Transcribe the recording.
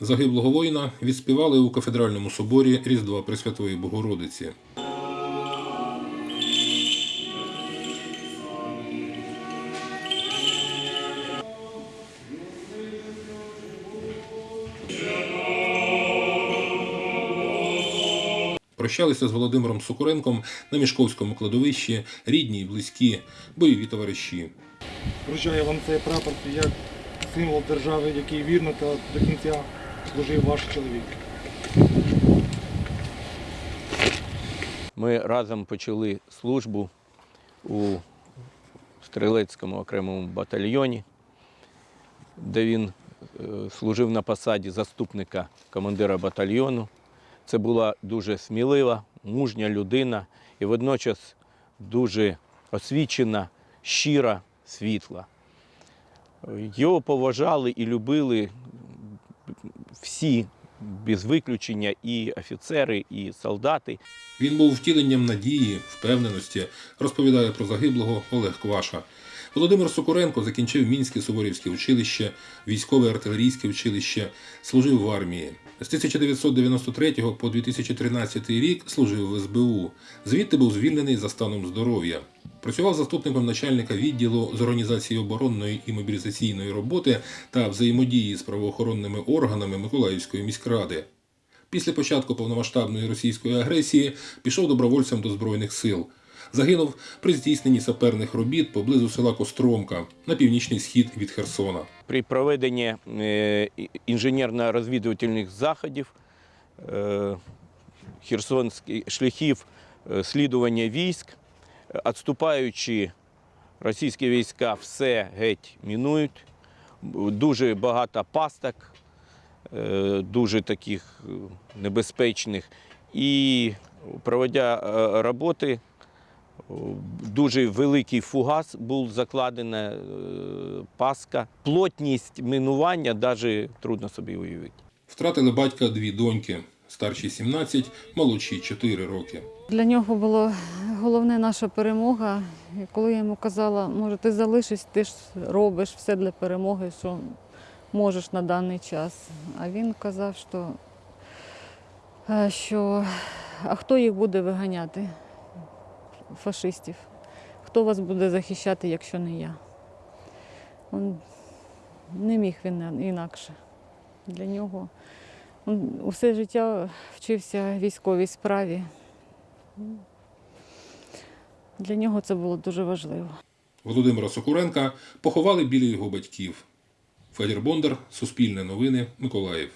Загиблого воїна відспівали у кафедральному соборі Різдва Пресвятої Богородиці. Прощалися з Володимиром Сокуренком на Мішковському кладовищі, рідні й близькі, бойові товариші. Вручаю вам цей прапор як символ держави, який вірно та до кінця служив ваш чоловік. Ми разом почали службу у стрілецькому окремому батальйоні, де він е, служив на посаді заступника командира батальйону. Це була дуже смілива, мужня людина і водночас дуже освічена, щира, світла. Його поважали і любили всі без виключення, і офіцери, і солдати. Він був втіленням надії, впевненості, розповідає про загиблого Олег Кваша. Володимир Сокуренко закінчив Мінське Суворівське училище, військове артилерійське училище, служив в армії. З 1993 по 2013 рік служив в СБУ. Звідти був звільнений за станом здоров'я. Працював заступником начальника відділу з організації оборонної і мобілізаційної роботи та взаємодії з правоохоронними органами Миколаївської міськради. Після початку повномасштабної російської агресії пішов добровольцем до Збройних сил. Загинув при здійсненні саперних робіт поблизу села Костромка на північний схід від Херсона. При проведенні е, інженерно-розвідувальних заходів е, херсонських шляхів е, слідування військ, відступаючи російські війська все геть мінують. Дуже багато пасток, е, дуже таких е, небезпечних. І проводя е, роботи, Дуже великий фугас був закладена паска. Плотність минування навіть трудно собі уявити. Втратили батька дві доньки, старшій 17, молодшій 4 роки. Для нього було головне наша перемога. І коли я йому казала, може, ти залишись, ти ж робиш все для перемоги, що можеш на даний час. А він казав, що, е, що а хто їх буде виганяти, фашистів? Хто вас буде захищати, якщо не я? Он не міг він інакше. Для нього він усе життя вчився військовій справі. Для нього це було дуже важливо. Володимира Сокуренка поховали біля його батьків. Федір Бондар, Суспільне новини, Миколаїв.